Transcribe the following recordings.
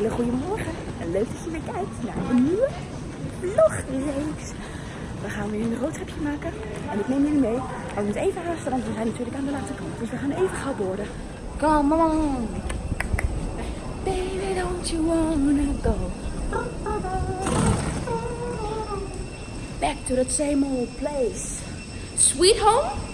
hele goede. En leuk dat je weer kijkt naar een nieuwe vlogreeks. We gaan weer een roadtripje maken. En ik neem jullie mee. Maar we moeten even haasten, want we zijn natuurlijk aan de laatste kant. Dus we gaan even gauw boorden. Come on. Baby, don't you wanna go? Back to that same old place. Sweet home?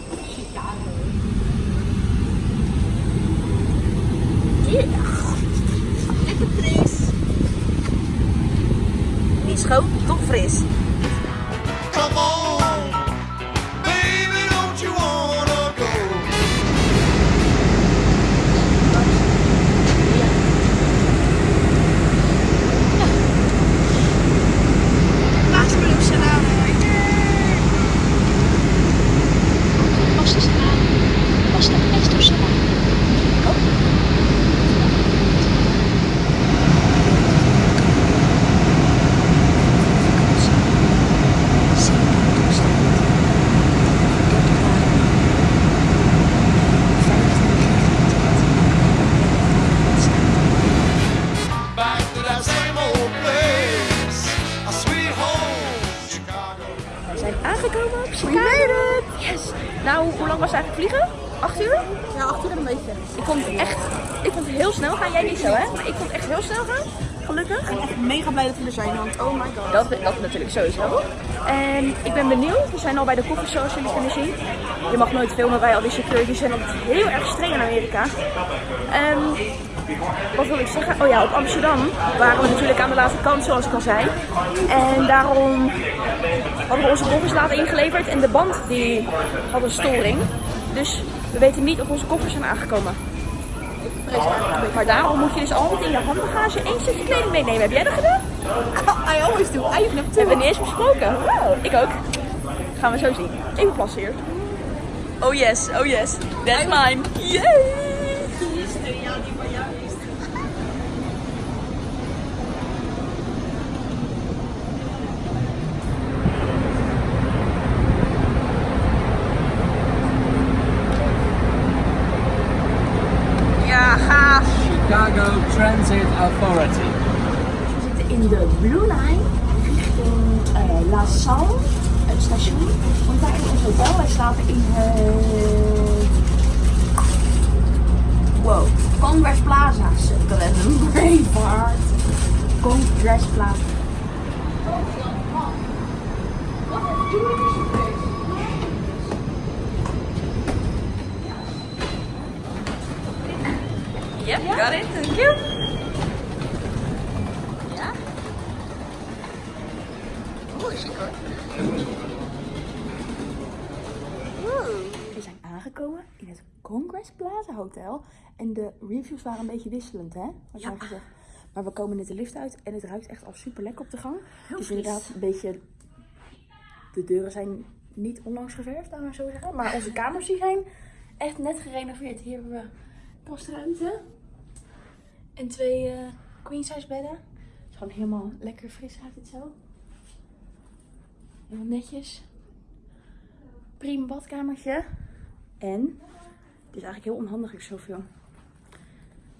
Beetje. Ik vond het echt, ik vond het heel snel gaan. Jij niet zo, hè? Maar ik vond het echt heel snel gaan. Gelukkig. Ik ben echt mega blij dat we er zijn, want oh my god. Dat, dat natuurlijk sowieso. En ik ben benieuwd. We zijn al bij de koffie zoals jullie kunnen zien. Je mag nooit filmen bij al die securities zijn altijd heel erg streng in Amerika. Ehm, wat wil ik zeggen? Oh ja, op Amsterdam waren we natuurlijk aan de laatste kant zoals ik al zei. En daarom hadden we onze koffers later ingeleverd en de band die had een storing. Dus we weten niet of onze koffers zijn aangekomen. Maar daarom moet je dus altijd in je handbagage één stukje kleding meenemen. Heb jij dat gedaan? I always do. I even Hebben we niet eens besproken. Wow, ik ook. Gaan we zo zien. Even plassen hier. Oh yes, oh yes. That's mine. Yay! Ja, gaaf. Chicago Transit Authority. We zitten in de Blue Line richting eh, La Salle, het station. Want daar is ons hotel. Wij slapen in het... Wow. Congress Plaza. Sukkelen. Braveheart. Congress Plaza. Yep, got it. Thank you. Ja. Oeh, chic hoor. We zijn aangekomen in het Congress Plaza Hotel. En de reviews waren een beetje wisselend, hè? Wat jij gezegd. Maar we komen net de lift uit en het ruikt echt al super lekker op de gang. het is inderdaad een beetje... De deuren zijn niet onlangs geverfd, laten we zo zeggen. Maar onze kamers die zijn echt net gerenoveerd. Hier hebben we kastruimte. En twee eh queen size bedden. Het is gewoon helemaal lekker fris ruikt het zo. Helemaal netjes. Prima badkamertje. En, het is eigenlijk heel onhandig ik zoveel.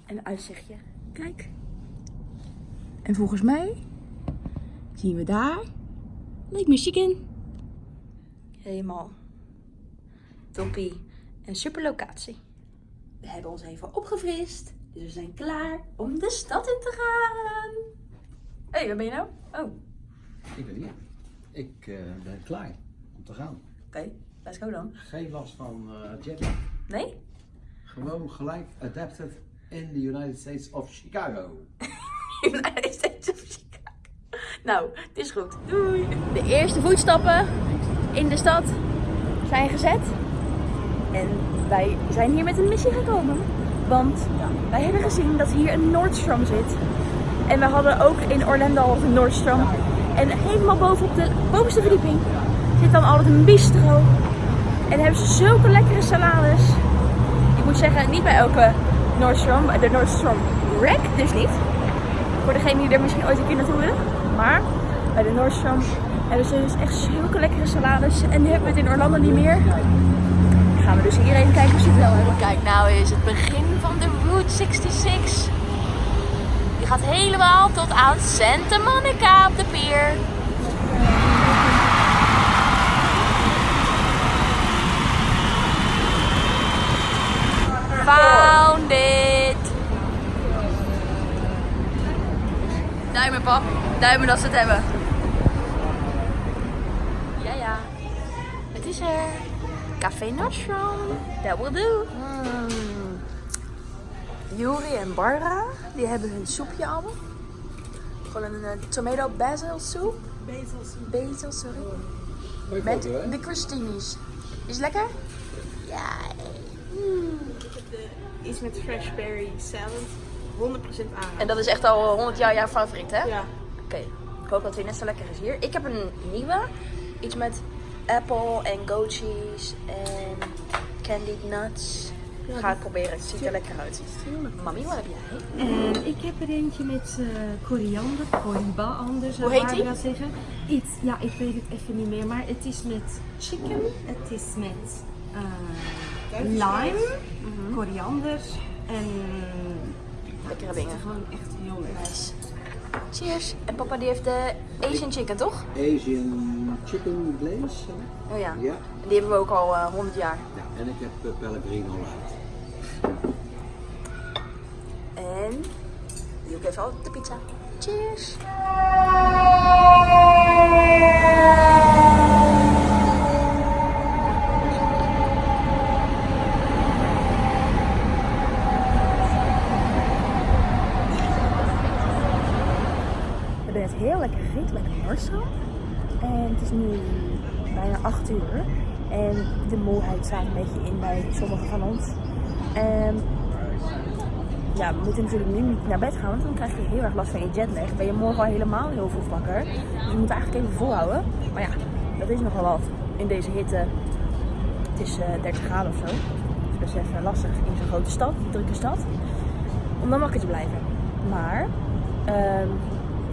En een uitzichtje. Kijk. En volgens mij zien we daar Lake Michigan. Helemaal toppie. En super locatie. We hebben ons even opgefrist. Dus we zijn klaar om de stad in te gaan. Hé, hey, waar ben je nou? Oh, oké. Ik ben hier. Ik eh, ben klaar om te gaan. Let's go dan. Geen last van uh, jetlag. Nee? Gewoon gelijk adapted in the United States of Chicago. United States of Chicago. Nou, het is goed. Doei. De eerste voetstappen in de stad zijn gezet. En wij zijn hier met een missie gekomen. Want wij hebben gezien dat hier een Nordstrom zit. En we hadden ook in Orlando al een Nordstrom. En helemaal boven op de bovenste verdieping zit dan altijd een bistro. En hebben ze zulke lekkere salades. Ik moet zeggen, niet bij elke Nordstrom. De Nordstrom Rack dus niet. Voor degene die er misschien ooit een keer naartoe willen. Maar bij de Nordstrom hebben ze dus echt zulke lekkere salades. En nu hebben we het in Orlando niet meer. Gaan we dus hier even kijken of ze het wel hebben. Kijk, nou is het begin van de Route 66. Je gaat gaat helemaal tot aan Santa Monica op de pier. Found it! Duimen, pap. Duimen dat ze het hebben. Ja, ja. Het is er. Café Nostrum. That will do. Mm. Juri en Barbara, die hebben hun soepje allemaal. Gewoon een eh, tomato basil soep. Basil soep. Basil, sorry. Met de crostinis. Is het lekker? Ja. Iets met fresh berry salad. 100% aan. En dat is echt al 100 jaar jouw favoriet, hè? Ja. Oké, ik hoop dat hij net zo lekker is hier. Ik heb een nieuwe. Iets met apple en goat cheese en candied nuts. Ga ik proberen, het ziet er lekker uit. Mami, wat heb jij? En ik heb er eentje met eh, koriander, koriba anders. Hoe heet die? Zeggen. Iets, ja, ik weet het even niet meer, maar het is met chicken, het is met eh, lime, koriander en Lekkere dingen. gewoon echt heel lekker. Nice. Cheers. En papa die heeft de Asian chicken, toch? Asian chicken glaze. Oh ja. Ja. En die hebben we ook al eh, 100 jaar. ja. En ik heb uh, Pellegrino light. En die ook even op de pizza. Cheers. Heel lekker bij de Marcel. En het is nu bijna 8 uur. En de moeheid staat een beetje in bij sommigen van ons. En ja, we moeten natuurlijk nu niet naar bed gaan, want dan krijg je heel erg last van je jetlag. Ben je morgen al helemaal heel vroeg wakker. Dus we moeten eigenlijk even volhouden. Maar ja, dat is nogal wat in deze hitte. Het is eh 30 graden of zo. Is best even lastig in zo'n grote stad, drukke stad. Om dan wakker te blijven. Maar ehm,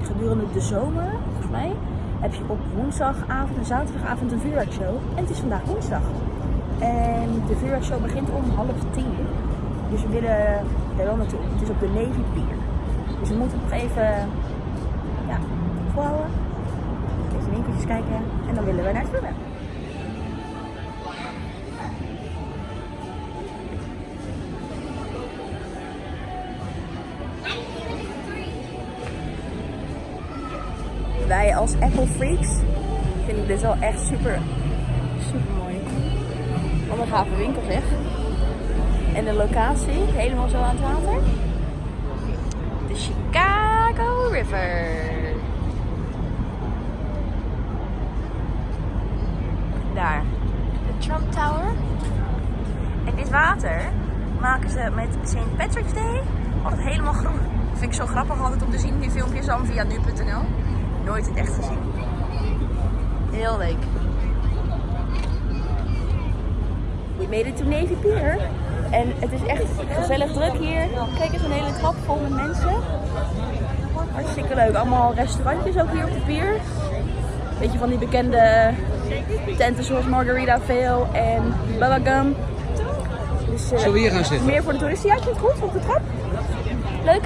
gedurende de zomer, volgens mij, heb je op woensdagavond en zaterdagavond een vuurwerkshow. En het is vandaag woensdag. En de vuurwerkshow begint om half tien. Dus we willen daar wel naartoe. Het is op de Navy Pier. Dus we moeten nog even ja, volhouden. Even winkeltjes kijken. En dan willen we naar het vuurwerk. Wij als Apple Freaks vinden dit wel echt super, super mooi. Wat een gave winkel zeg. En de locatie, helemaal zo aan het water. De Chicago River. Daar. De Trump Tower. En dit water maken ze met St. Patrick's Day altijd helemaal groen. Dat vind ik zo grappig altijd om te zien, die filmpjes dan via nu.nl. Nooit in het echt gezien. Heel leuk. We made it to Navy Pier. En het is echt gezellig druk hier. Kijk eens, een hele trap vol met mensen. Hartstikke leuk. Allemaal restaurantjes ook hier op de pier. Beetje van die bekende tenten zoals Margarita Veil en Bubba Gum. Dus, eh, Zullen we hier gaan zitten? Meer voor de toeristen. Ja, klinkt goed op de trap. Leuk.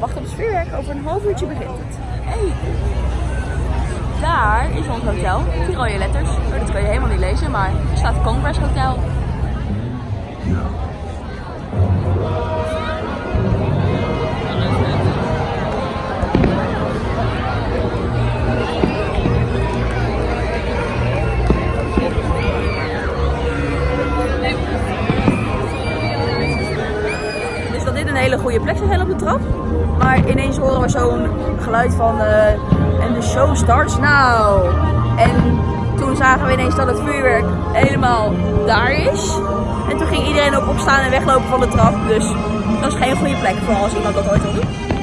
Wacht op het vuurwerk. Over een half uurtje begint het. Daar is ons hotel. Die rode letters. Oh, dat kun je helemaal niet lezen, maar er staat Congress Hotel. Hele goede plek zijn op de trap. Maar ineens horen we zo'n geluid van eh, en de show starts now. En toen zagen we ineens dat het vuurwerk helemaal daar is. En toen ging iedereen ook opstaan en weglopen van de trap. Dus dat is geen goede plek voor als iemand dat ooit wil doen.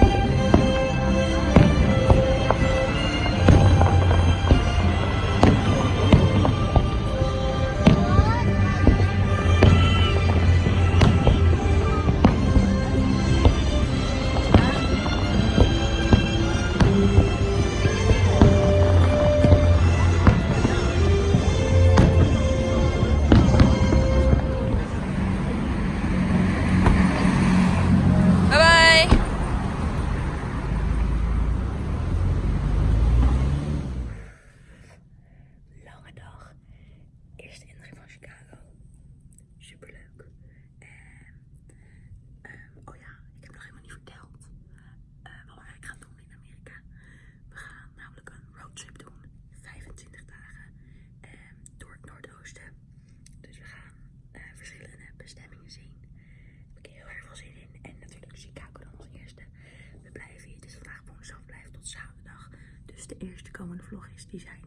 aflojes y